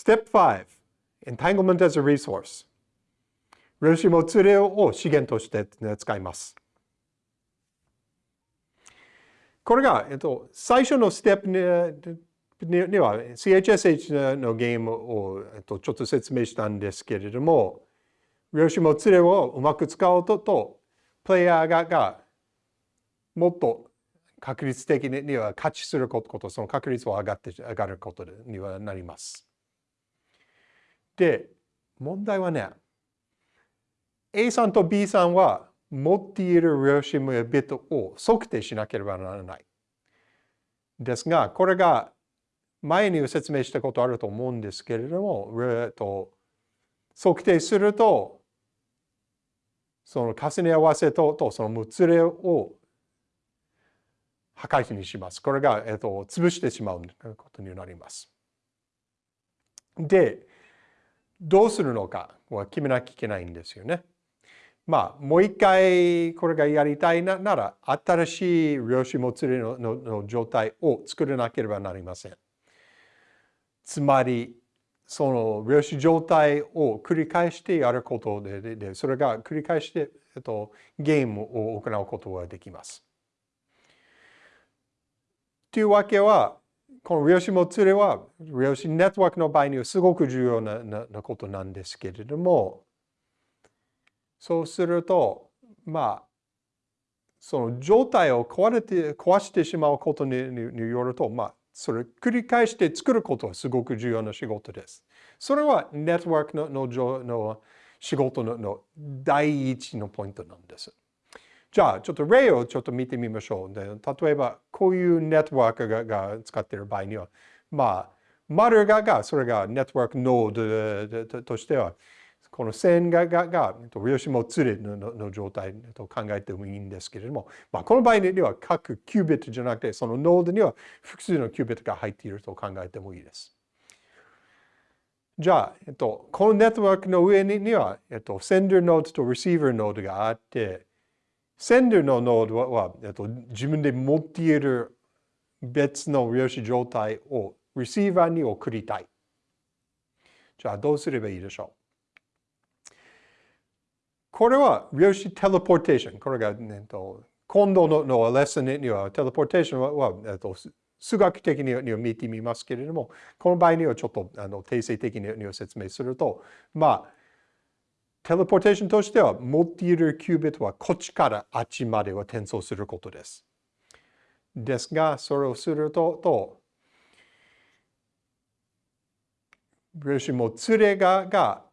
Step 5 Entanglement as a resource 量子もつれを資源として使います。これが、えっと、最初のステップには CHSH のゲームを、えっと、ちょっと説明したんですけれども、量子もつれをうまく使うと、とプレイヤーががもっと確率的には勝ちすること、その確率を上がって上がることにはなります。で、問題はね、A さんと B さんは持っている量子もビットを測定しなければならない。ですが、これが前に説明したことあると思うんですけれども、えっと、測定すると、その重ね合わせととそのもつれを破壊にします。これが、えっと、潰してしまうことになります。で、どうするのかは決めなきゃいけないんですよね。まあ、もう一回これがやりたいなら、新しい量子もつれのの状態を作らなければなりません。つまり、その量子状態を繰り返してやることで、でそれが繰り返して、えっと、ゲームを行うことができます。というわけは、この量子もつれは、量子ネットワークの場合にはすごく重要なななことなんですけれども、そうすると、まあ、その状態を壊れて、壊してしまうことによると、まあ、それ繰り返して作ることはすごく重要な仕事です。それはネットワークののの仕事のの第一のポイントなんです。じゃあ、ちょっと例をちょっと見てみましょう。で例えば、こういうネットワークがが使っている場合には、まあ、丸がが、それがネットワークノードとしては、この線ががが量子もつれのの状態と考えてもいいんですけれども、まあ、この場合には各キュービットじゃなくて、そのノードには複数のキュービットが入っていると考えてもいいです。じゃあ、えっと、このネットワークの上には、えっと、sender ノードと receiver ノードがあって、send のノードは、えっと、自分で持っている別の量子状態を receiver に送りたい。じゃあ、どうすればいいでしょう？これは量子テレポーテーション。これが、ね、と今度ののレッスンにはテレポーテーションはは、えっと、数学的には見てみますけれども、この場合にはちょっとあの定性的には説明すると、まあ、テレポーテーションとしては持っているキュービットはこっちからあっちまでは転送することです。ですが、それをすると、と量子も連れがが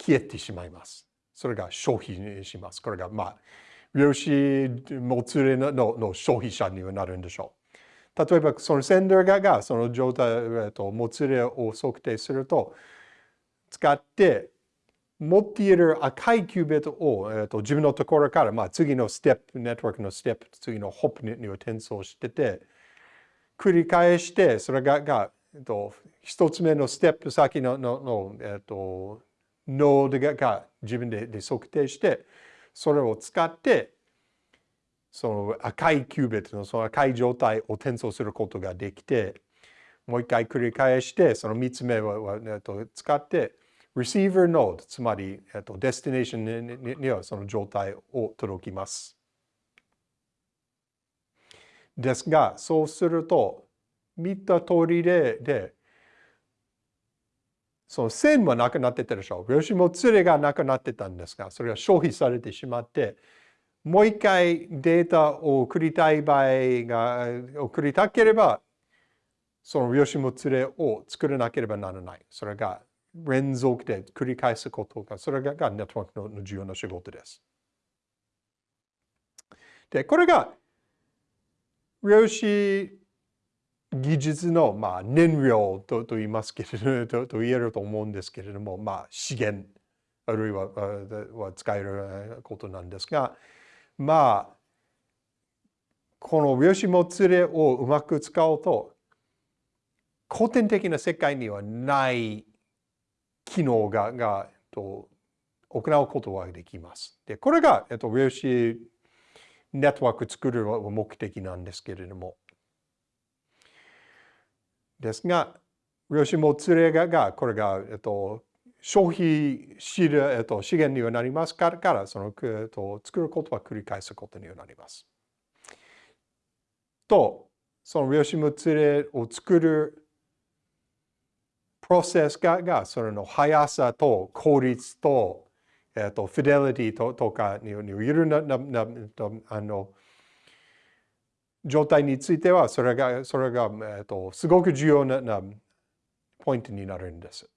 消えてしまいます。それが消費します。これが、まあ、量子もつれのの消費者にはなるんでしょう。例えば、そのセンダーががその状態、と、もつれを測定すると、使って持っている赤いキュービットを、えっと、自分のところから、まあ、次のステップ、ネットワークのステップ、次のホップネットに転送してて、繰り返して、それが、がえっと、一つ目のステップ先ののの、えっと、ノードがが自分でで測定して、それを使って、その赤いキュービットのその赤い状態を転送することができて、もう一回繰り返して、その三つ目を使って、receiver node、つまり、えっと、デスティネーションにはその状態を届きます。ですが、そうすると、見た通りで、でその線はなくなってたでしょう。量子も連れがなくなってたんですが、それが消費されてしまって、もう一回データを送りたい場合が、送りたければ、その量子も連れを作らなければならない。それが連続で繰り返すことが、それがネットワークの重要な仕事です。で、これが量子技術の、まあ、燃料とと言いますけれどと言えると思うんですけれども、まあ、資源あるいはは使えることなんですがまあこの量子もつれをうまく使うと古典的な世界にはない機能ががえっと行うことができます。でこれが、えっと、量子ネットワーク作る目的なんですけれどもですが、量子もつれがこれが、えっと、消費しる、えっと、資源にはなりますからからその、えっと、作ることは繰り返すことにはなります。とその量子もつれを作るプロセスががそれの速さと効率と,、えっとフィデリティととかにいろんなななあの状態についてはそれがそれが、えっと、すごく重要ななポイントになるんです。